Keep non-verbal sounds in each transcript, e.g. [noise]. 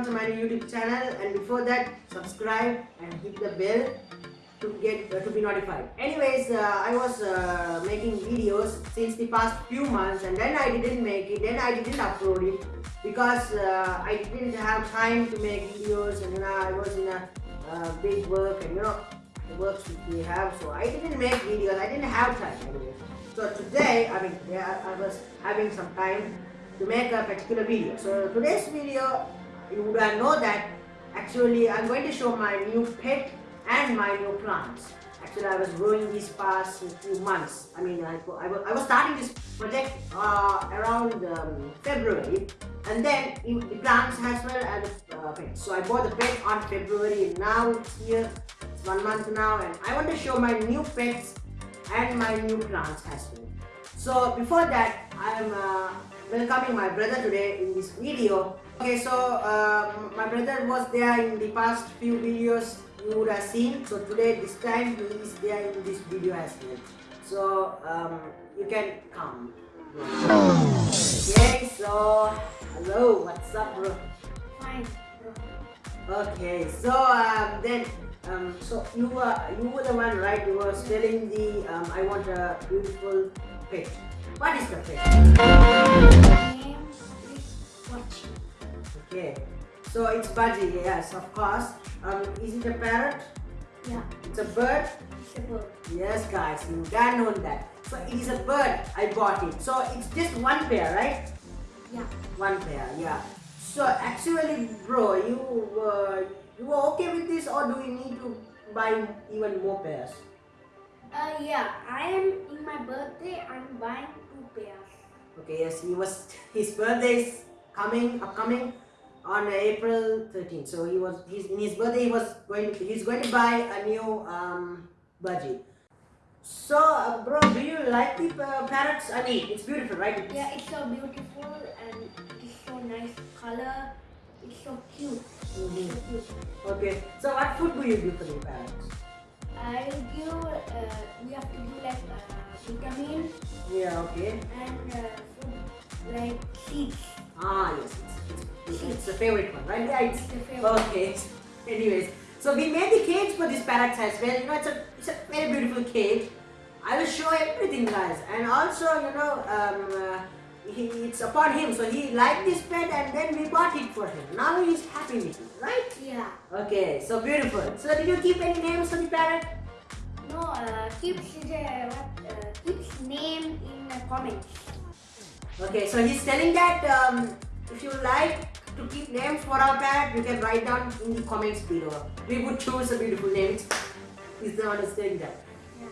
welcome to my YouTube channel and before that subscribe and hit the bell to get uh, to be notified. Anyways, uh, I was uh, making videos since the past few months and then I didn't make it, then I didn't upload it because uh, I didn't have time to make videos and I was in a uh, big work and you know the works we have so I didn't make videos, I didn't have time anyway. So today, I mean, yeah, I was having some time to make a particular video. So today's video, you would know that actually I'm going to show my new pet and my new plants. Actually, I was growing these past few months. I mean, I, I, I was starting this project uh, around um, February and then the plants as well as uh, pets. So I bought the pet on February and now it's here, it's one month now and I want to show my new pets and my new plants as well. So before that, I am uh, welcoming my brother today in this video. Okay, so um, my brother was there in the past few videos you would have seen. So today, this time he is there in this video as well. So um, you can come. Okay, so hello, what's up, bro? Fine, bro. Okay, so um, then um, so you were you were the one, right? You were telling the um, I want a beautiful pet. What is the pet? So it's Budgie. Yes, of course. Um, is it a parrot? Yeah, It's a bird. it's a bird. Yes, guys, you gotta know that. So it is a bird. I bought it. So it's just one pair, right? Yeah, One pair, yeah. So actually, bro, you uh, you are okay with this, or do you need to buy even more pairs? uh, yeah. I am in my birthday. I'm buying two pairs. Okay, yes, he was [laughs] his birthday is coming upcoming on April 13th. So he was he's in his birthday he was going to, he's going to buy a new um budgie. So uh, bro, do you like the uh, parrots? I mean, it's beautiful, right? It's- Yeah, it's so beautiful and it's so nice color. It's so cute. Mhm. So cute. Okay. So what food do you give for the parrots? I give. Uh, we have to do like uh, vitamin Yeah. Okay. and uh, food like seeds. Ah yes, it's, it's, it's the favorite one, right? Yeah, it's the favorite. Okay. Anyways, so we made the cage for this parrot as well. You know, it's a it's a very beautiful cage. I will show everything, guys. And also, you know, um, uh, he, it's upon him. So he liked this pet, and then we bought it for him. Now he's happy with it, right? Yeah. Okay. So beautiful. So did you keep any names for the parrot? No, uh, keeps his, uh, what, uh, name in the comments. Okay. So he's telling that um, if you like to keep names for our parrot, you can write down in the comments below. We would choose a beautiful name. The one who's saying that.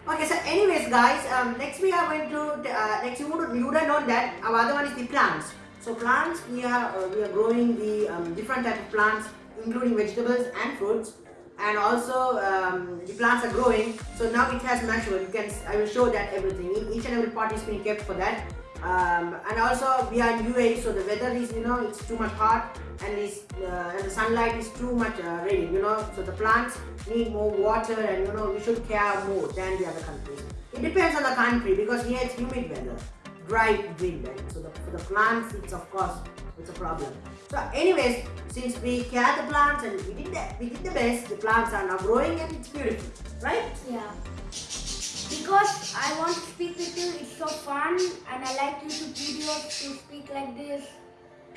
Okay, so anyways guys, um, next we are going to, uh, next you would, you would have known that our other one is the plants. So plants, we are, uh, we are growing the um, different type of plants including vegetables and fruits and also um, the plants are growing. So now it has matured, you can, I will show that everything, each and every part is being kept for that. Um, and also we are in UAE so the weather is you know it's too much hot and it's, uh, and the sunlight is too much uh, you know so the plants need more water and you know we should care more than the other countries it depends on the country because here it's humid weather dry wind right? so the, for the plants it's of course it's a problem so anyways since we care the plants and we did that we did the best the plants are now growing and it's beautiful right Yeah. Because I want to speak with you, it's so fun and I like YouTube videos to speak like this.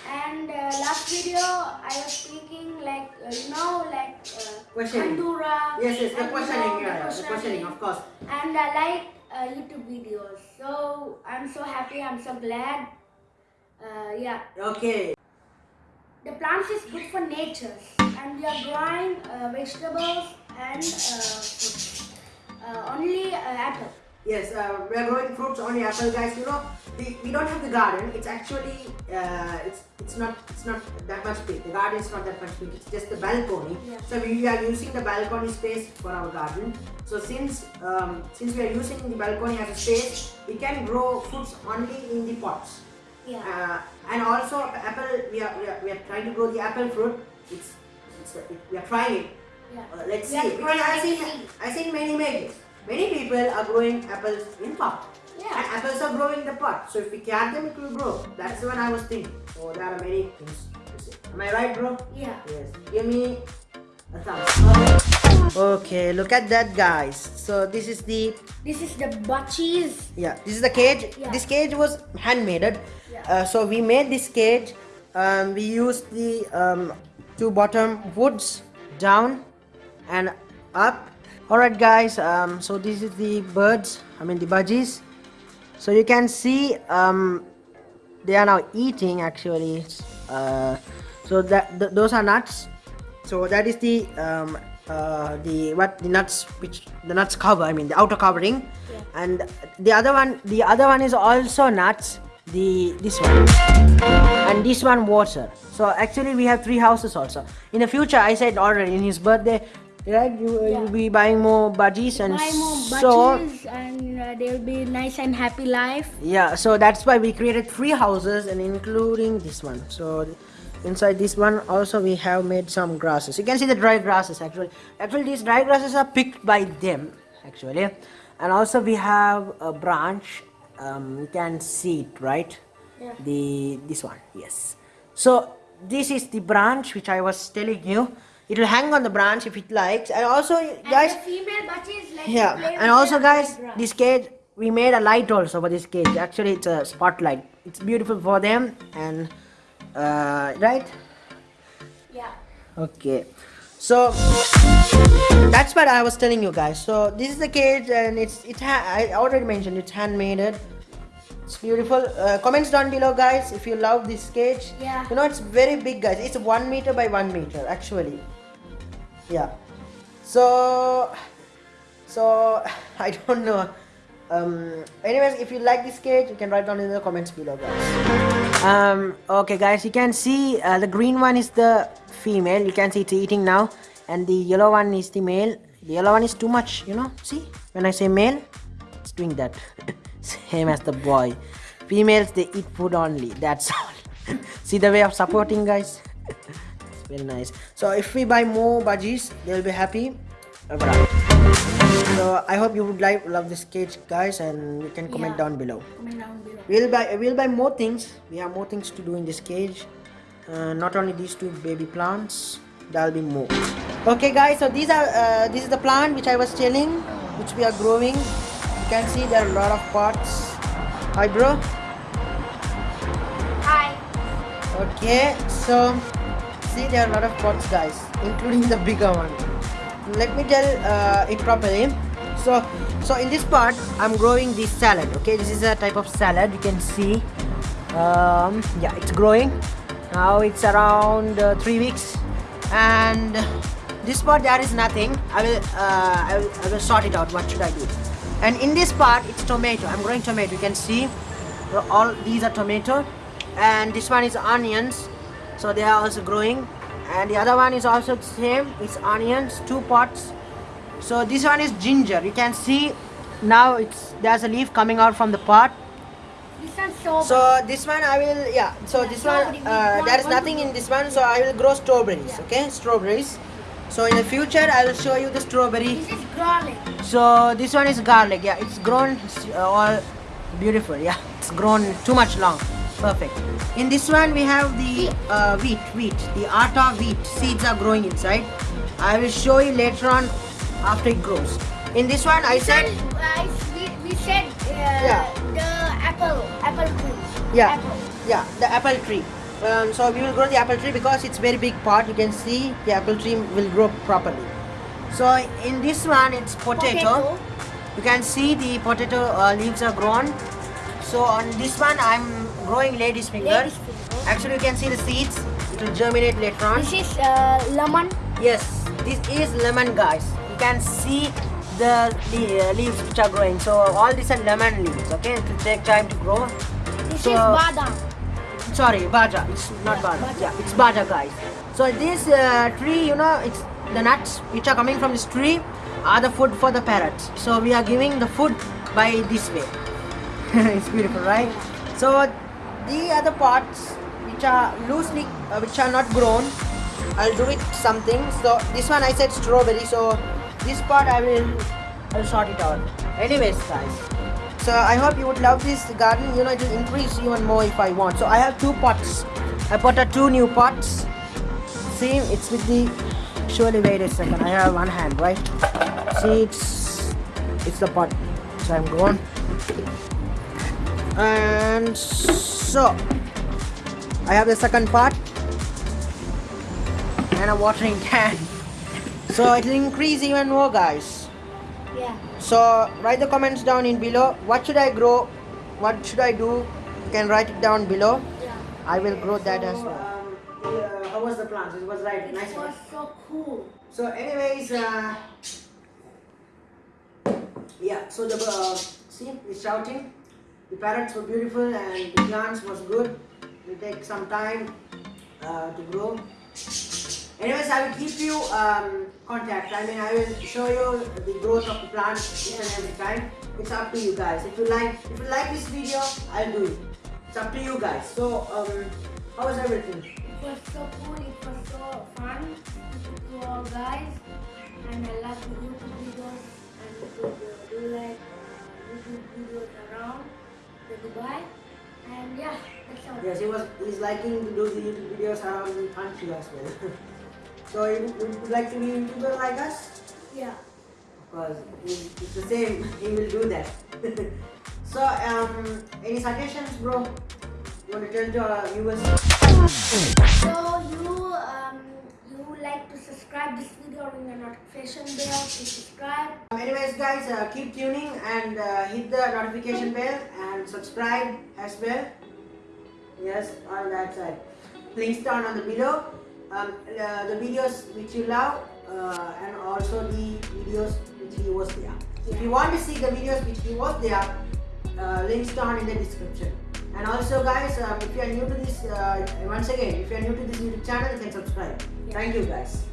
And uh, last video I was speaking like, uh, you know, like uh, Questioning. Yes yes the and, you questioning know, yeah, the questioning of course And I like uh, YouTube videos. So I'm so happy, I'm so glad. Uh, yeah. okay The plants is good for nature and we are growing uh, vegetables and uh, fruits. Uh, only uh, apple. Yes, uh, we are growing fruits only apple, guys. You know, we, we don't have the garden. It's actually uh, it's it's not it's not that much big. The garden is not that much big. It's just the balcony. Yeah. So we are using the balcony space for our garden. So since um, since we are using the balcony as a space, we can grow fruits only in the pots. Yeah. Uh, and also apple, we are, we are we are trying to grow the apple fruit. It's, it's it, we are trying it. Yeah. Uh, let's see. Because I seen. I seen many images. Many people are growing apples in pot. Yeah. And apples are growing in the pot. So if we care them, it will grow. That's what I was thinking. So there are many things to say. Am I right, bro? Yeah. Yes. Give me a thumbs up. Okay, look at that, guys. So this is the This is the budgies. yeah. This is the cage. Yeah. This cage was handmade. Yeah. Uh, so we made this cage. Um, we used the um, two bottom woods down and up. Alright, guys. Um, so this is the birds. I mean the budgies. So you can see um, they are now eating actually. Uh, so that th- those are nuts. So that is the um, uh, the what the nuts which the nuts cover. I mean the outer covering, Yeah. and the other one the other one is also nuts. The this one and this one water. So actually we have three houses also. In the future, I said already in his birthday, right? You uh, Yeah. you'll be buying more budgies and Buy more so and uh, they'll be nice and happy life. yeah so that's why we created three houses and including this one so inside this one also we have made some grasses you can see the dry grasses actually actually these dry grasses are picked by them actually and also we have a branch um, you can see it right Yeah. the this one yes so this is the branch which i was telling you it will hang on the branch if it likes. And also guys and the female like yeah and also guys this cage we made a light also for this cage. Actually it's a spotlight. It's beautiful for them and uh, right? Yeah. okay. So that's what i was telling you guys. So this is the cage and it's it i already mentioned it's handmade. It's beautiful. Uh, comments down below guys if you love this cage. Yeah. you know it's very big guys. It's one meter by one meter actually yeah. So so [laughs] i don't know. Um anyways if you like this cage you can write down in the comments below guys. Um okay guys you can see uh, the green one is the female. You can see it's eating now. And the yellow one is the male. The yellow one is too much you know? See? When i say male it's doing that. [laughs] Same as the boy. Females they eat food only. That's all. [laughs] See the way of supporting guys very nice. So if we buy more budgies they'll be happy. Alright. so i hope you would like love this cage guys and you can comment Yeah. down below. Comment down below. we'll buy we'll buy more things. We have more things to do in this cage. Uh, not only these two baby plants there'll be more. Okay guys so these are uh, this is the plant which i was telling which we are growing. You can see there are a lot of pots. Hi bro. Hi. okay so see there are a lot of pots guys including the bigger one. Let me tell uh, it properly so so in this part i'm growing this salad okay? This is a type of salad you can see. Um, yeah it's growing. Now it's around uh, three weeks. And this part there is nothing. I will uh, I will i will sort it out. What should i do? And in this part it's tomato. I'm growing tomato. You can see all these are tomato. And this one is onions so they are also growing. And the other one is also the same. It's onions two pots. So this one is ginger. You can see now it's there's a leaf coming out from the pot. This so this one i will yeah so Yeah, this one uh, there is nothing in this one so i will grow strawberries Yeah. okay? Strawberries. So in the future i will show you the strawberry. This is garlic. so this one is garlic yeah. It's grown uh, all beautiful yeah. It's grown too much long perfect. In this one we have the uh, wheat wheat. The atta wheat. Seeds are growing inside. I will show you later on after it grows. In this one i said we, we said uh, Yeah. the apple apple tree. yeah. Apple. yeah the apple tree. Um, so we will grow the apple tree because it's very big part. You can see the apple tree will grow properly. So in this one it's potato, you can see the potato uh, leaves are grown. So on this one i'm growing lady's finger. Lady's finger. actually you can see the seeds. It will germinate later on. This is uh, lemon. yes this is lemon guys. You can see the, uh, leaves which are growing. So all these are lemon leaves okay? It will take time to grow. This So- is badam. sorry baja. It's not Yeah, baja. yeah it's baja guys. So this uh, tree you know it's the nuts which are coming from this tree are the food for the parrots. So we are giving the food by this way. [laughs] It's beautiful right? So the other parts which are loosely uh, which are not grown i'll do it something so this one i said strawberry so this part i will i'll sort it out anyways guys so i hope you would love this garden you know it will increase even more if i want so i have two pots I bought a two new pots. See, it's with the. Surely wait a second. I have one hand, right? See, it's it's the pot. So I'm going. And so I have the second part and a watering [laughs] can. So it'll increase even more, guys. Yeah. So write the comments down in below. What should I grow? What should I do? You can write it down below. Yeah. I will grow that as well. um, how was the plants? It was right, It nice one. was so cool. So, anyways, uh, yeah. So the uh, see, it's shouting. The parrots were beautiful and the plants was good. It take some time uh, to grow. Anyways, I will keep you um, contact. I mean, I will show you the growth of the plant each and every time. It's up to you guys. If you like, if you like this video, I'll do it. It's up to you guys. So, um, how was everything? It was so cool. It was so fun to all guys. And I love the YouTube videos and to do, do like uh, YouTube videos around the Dubai. And yeah, that's all. Yes, he was. He's liking to do the YouTube videos around the country as well. [laughs] so, you would like to be a YouTuber like us? Yeah. Of course, it's the same. He will do that. [laughs] so, um, any suggestions, bro? You want to tell to our viewers? So you um you like to subscribe this video ring the notification bell to subscribe. Um, anyways, guys, uh, keep tuning and uh, hit the notification bell and subscribe as well. Yes, on that side. Links down on the below. Um, uh, the videos which you love uh, and also the videos which he was there. If you want to see the videos which he was there, uh, links down in the description. And also, guys, um, if you are new to this, uh, once again, if you are new to this YouTube channel, you can subscribe. Thank you, guys.